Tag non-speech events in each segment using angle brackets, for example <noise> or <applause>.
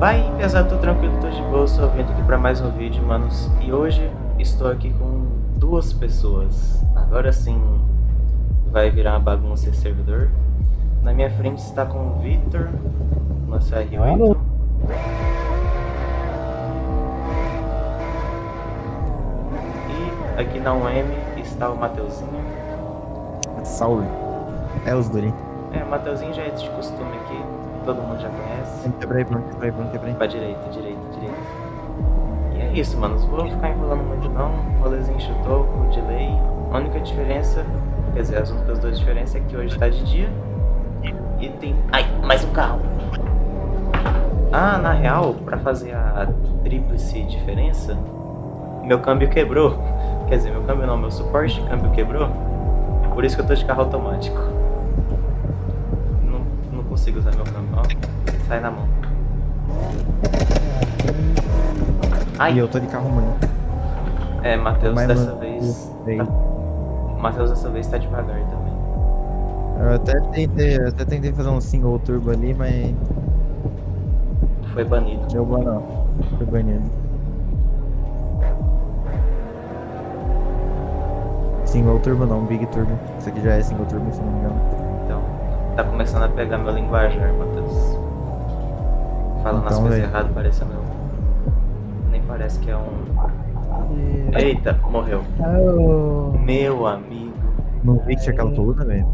Vai, pesado, tô tranquilo, tô de boa, só vindo aqui pra mais um vídeo, manos. E hoje estou aqui com duas pessoas. Agora sim vai virar uma bagunça esse servidor. Na minha frente está com o Victor, nosso R8. E aqui na UM está o Mateuzinho. Salve. É os Durin. É, o Mateuzinho já é de costume aqui, todo mundo já conhece. Quebrei, pronto, quebrei, pronto, quebrei. Pra direita, direita, direita. E é isso, mano. Não vou ficar enrolando muito não. Rolezinho chutou, com delay. A única diferença, quer dizer, as únicas duas diferenças é que hoje tá de dia. E tem... Ai, mais um carro. Ah, na real, pra fazer a tríplice diferença, meu câmbio quebrou. Quer dizer, meu câmbio não, meu suporte de câmbio quebrou. Por isso que eu tô de carro automático. Consigo usar meu câmbio, ó. Sai na mão. Ai. E eu tô de carro muito. É, Matheus dessa mano, vez. Tá... Matheus dessa vez tá devagar também. Eu até tentei, eu até tentei fazer um single turbo ali, mas Foi banido. deu bom não. Foi banido. Single turbo não, big turbo. Isso aqui já é single turbo, se não me engano. Tá começando a pegar meu linguajar, Matheus. Falando as Então, coisas velho. erradas, parece meu. Nem parece que é um. Eita, morreu. Oh, Meu amigo. Não vi que tinha aquela coluna, velho.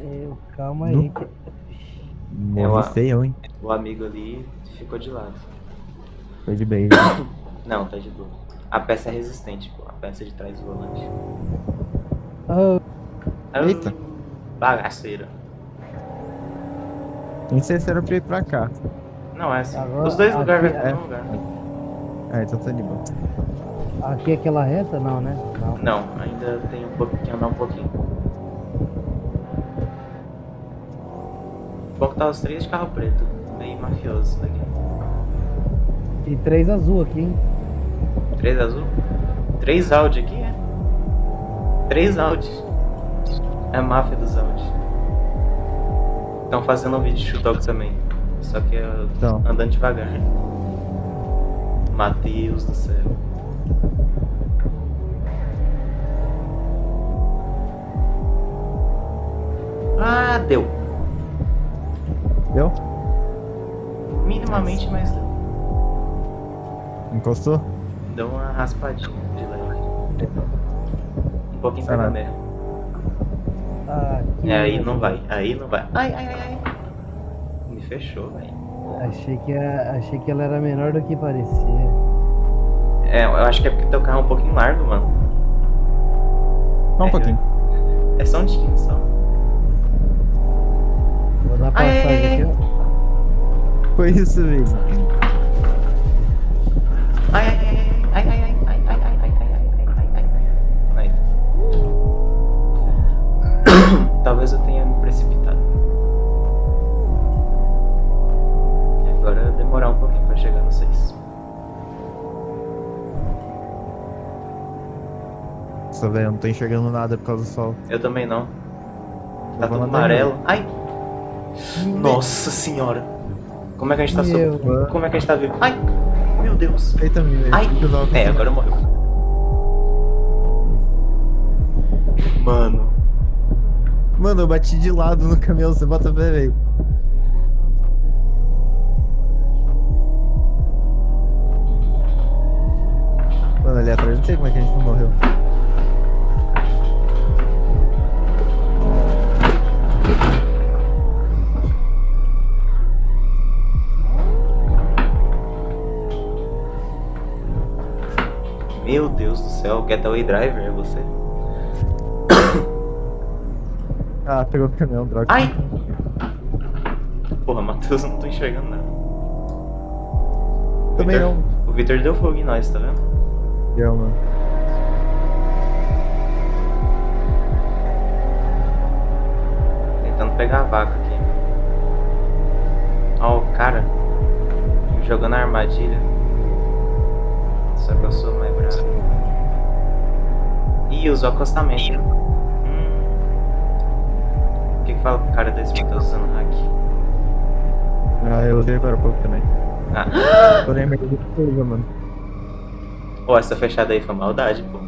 eu, calma aí. Que- Eu feio, hein? O amigo ali ficou de lado. Foi de bem. Não, tá de boa. A peça é resistente, pô. A peça de trás do volante. Oh, Eita. Bagaceira. Nem sei se era pra ir pra cá. Não, é assim. Agora, Os dois lugares vai pro é. mesmo lugar. Ah, então tá de boa. aqui é aquela reta? Não, né? Não. Não, ainda tem um pouquinho que andar um pouquinho. Bom que tá os três de carro preto. Meio mafioso isso daqui. E três azul aqui, hein? Três azul? Três Audi aqui, é? Três Audi. É a máfia dos Audi. Estão fazendo um vídeo de chutoque também. Só que eu Então. andando devagar. Matheus do céu. Ah, deu. Deu? Minimamente, mas deu. Encostou? Deu uma raspadinha de leve. Um pouquinho Sei lá. Mesmo. Aqui, É, aí não vai, aí não vai. Ai, ai, ai, ai. Me fechou, velho. Achei que, a- achei que ela era menor do que parecia. É, eu acho que é porque teu carro é um pouquinho largo, mano. Só um É, pouquinho. É só um tiquinho só. Vou dar Ai, ai, passagem ai, aqui, ó. Foi isso, velho. Talvez eu tenha me precipitado. E agora demorar um pouquinho pra chegar no 6. Nossa, velho, eu não tô enxergando nada por causa do sol. Eu também não. Tá tudo amarelo. Ai! Nossa senhora! Como é que a gente tá Meu. sob... Como é que a gente tá vivo? Ai! Meu Deus! Aí também, velho. Ai! Louco. É, agora morreu. Mano. Mano, eu bati de lado no caminhão, você bota fé, velho. Mano, ali atrás não sei como é que a gente não morreu. Meu Deus do céu, Getaway Driver é você? Ah, pegou o caminhão, droga. Ai! Porra, Matheus, eu não tô enxergando nada. O Também Vitor- não. O Victor deu fogo em nós, tá vendo? Deu, mano. Tentando pegar a vaca aqui. Ó, o cara me jogando a armadilha. Só que eu sou mais bravo. Ih, usou acostamento. Que, que fala pro cara desse Matheus usando hack? Ah, eu usei agora há pouco também. Ah, <gasps> Tô lembrando de coisa, mano. pô, essa fechada aí foi maldade, pô.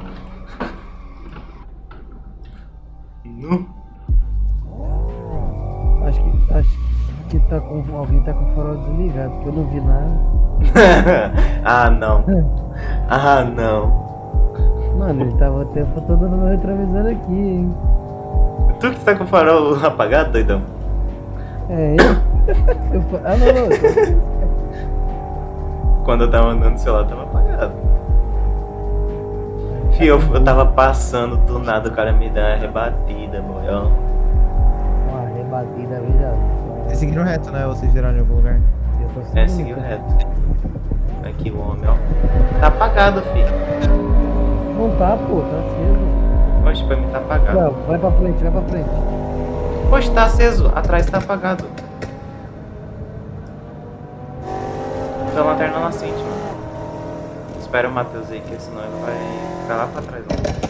Nu. Acho que, acho que tá com, alguém tá com o farol desligado, porque eu não vi nada. <laughs> ah, não. <laughs> Ah, não. Mano, ele tava o tempo todo no meu retrovisor aqui, hein? Tu que tá com o farol apagado, doidão? É, eu? <laughs> eu ah, não, não. Quando eu tava andando do celular, tava apagado. Fio, eu, eu tava passando do nada, o cara me dá uma rebatida, boião. Uma rebatida, veja só. Vocês seguiram reto, né? Ou vocês viraram em algum lugar? Eu tô É, seguindo, seguiu reto. Aqui o homem, ó. Tá apagado, filho. Não tá, pô, tá aceso. Poxa, pra mim tá apagado. Não, vai pra frente, vai pra frente. Poxa, tá aceso. Atrás tá apagado. Então a lanterna acende, mano. Espera o Matheus aí, que senão ele vai ficar lá pra trás. Ó.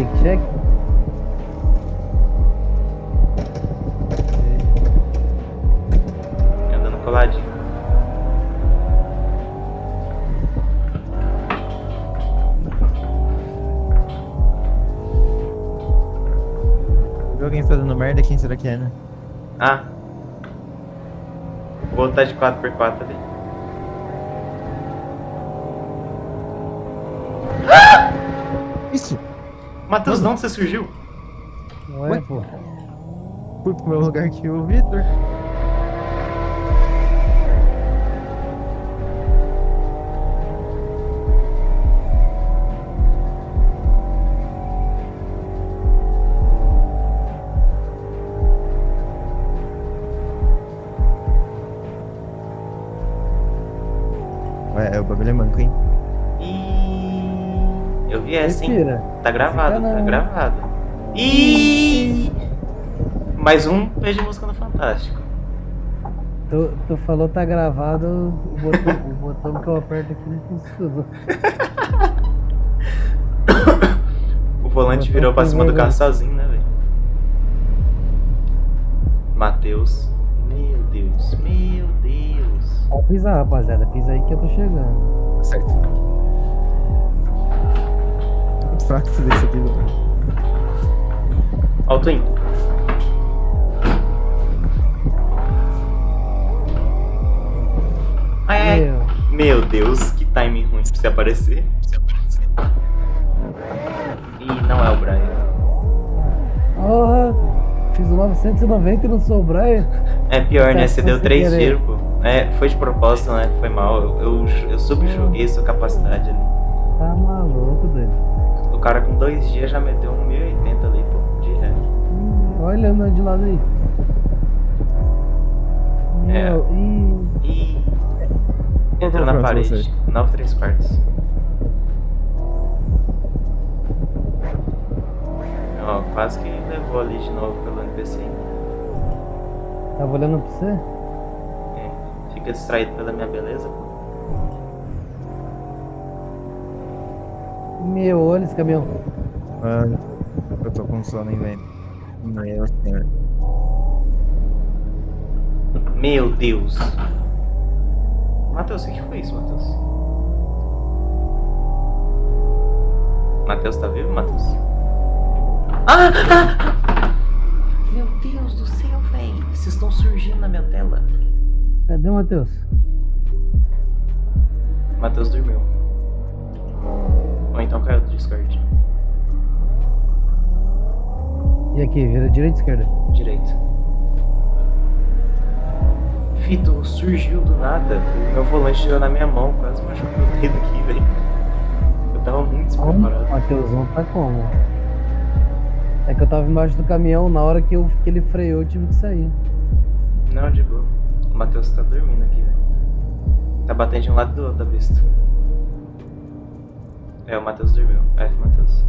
Break check. Andando coladinho. Viu alguém fazendo merda? Quem será que é, né? Ah. Outro tá de 4x4 ali. Isso! Matheus, de onde você surgiu? Não é, Ué? pô. Fui pro meu lugar aqui, o Victor. Ué, o bagulho é manco, hein? Hein? Respira. Tá gravado, tá gravado. Ih! Mais um beijo de música no Fantástico. Tu, tu falou tá gravado, o botão, o botão que eu aperto aqui não funciona. <coughs> O volante tô virou pra cima do carro sozinho, né, velho? Matheus. Meu Deus, meu Deus. Pode pisar, rapaziada. Pisa aí que eu tô chegando. Tá certo. Fraco esse desse aqui, velho. Ó o Twin. Ai, ai. Meu, Deus, que timing ruim pra você aparecer. Ih, não é o Brian. porra! Fiz o 990 e não sou o Brian. É pior, né? Tá, Você foi deu sem três querer. tiros, pô. É, foi de propósito, né? Foi mal. Eu, eu, eu subjoguei sua capacidade ali. Tá maluco, doido. O cara com dois dias já meteu um 1080 ali, pô. De ré. Hum, Olha andando de lado aí. É. Meu, Ih. Qual Entrou na o parede. você? 9 3 quartos. Ó, quase que levou ali de novo pelo NPC. tava olhando pra você? É, fica distraído pela minha beleza, pô. Meu, olha esse caminhão. Mano, eu tô com sono, hein, velho. Meu senhor. Meu Deus. Matheus, o que que foi isso, Matheus? Matheus tá vivo, Matheus? Ah, ah, ah! Meu Deus do céu, velho. Vocês estão surgindo na minha tela. Cadê o Matheus? Matheus dormiu. Então caiu do Discord. E aqui, vira direita ou esquerda? Direito. Fito surgiu do nada. O meu volante tirou na minha mão, quase machucou meu dedo aqui, velho. Eu tava muito O despreparado. Matheusão tá como? É que eu tava embaixo do caminhão, na hora que, eu, que ele freou, eu tive que sair. Não, de boa. O Matheus tá dormindo aqui, velho. Tá batendo de um lado do outro da vista. É, o Matheus dormiu. F, Matheus.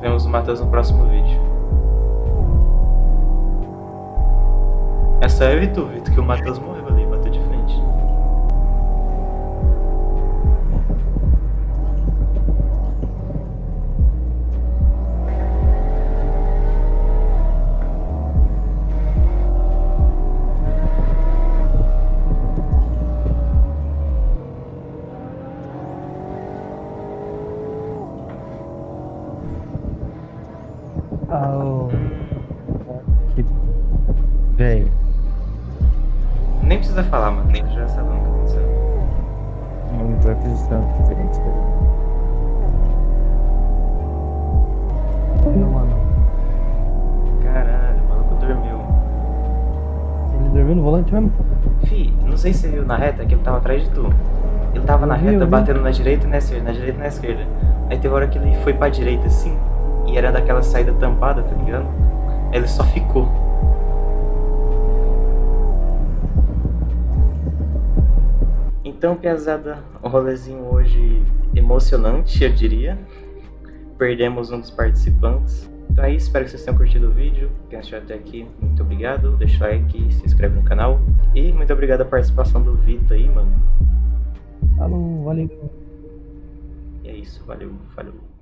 Vemos o Matheus no próximo vídeo. É só eu e tu, Vitor, que o Matheus morreu ali, Ah, o- Que... Véi, Nem precisa falar, Matheus, já sabemos o que aconteceu. não tô acreditando que tem isso daí. Mano. Caralho, o maluco dormiu. Ele dormiu no volante mesmo? Fi, não sei se você viu na reta que ele tava atrás de tu. Ele tava na reta batendo na direita e na esquerda, na direita e na esquerda. Aí teve hora que ele foi pra direita assim, e era daquela saída tampada, tá ligado? Ele só ficou. Então, piazada, o rolezinho hoje emocionante, eu diria. Perdemos um dos participantes. Então é isso, espero que vocês tenham curtido o vídeo. Quem assistiu até aqui, muito obrigado. Deixa o like, se inscreve no canal. E muito obrigado a participação do Vitor aí, mano. Falou, valeu. E é isso, valeu, falou.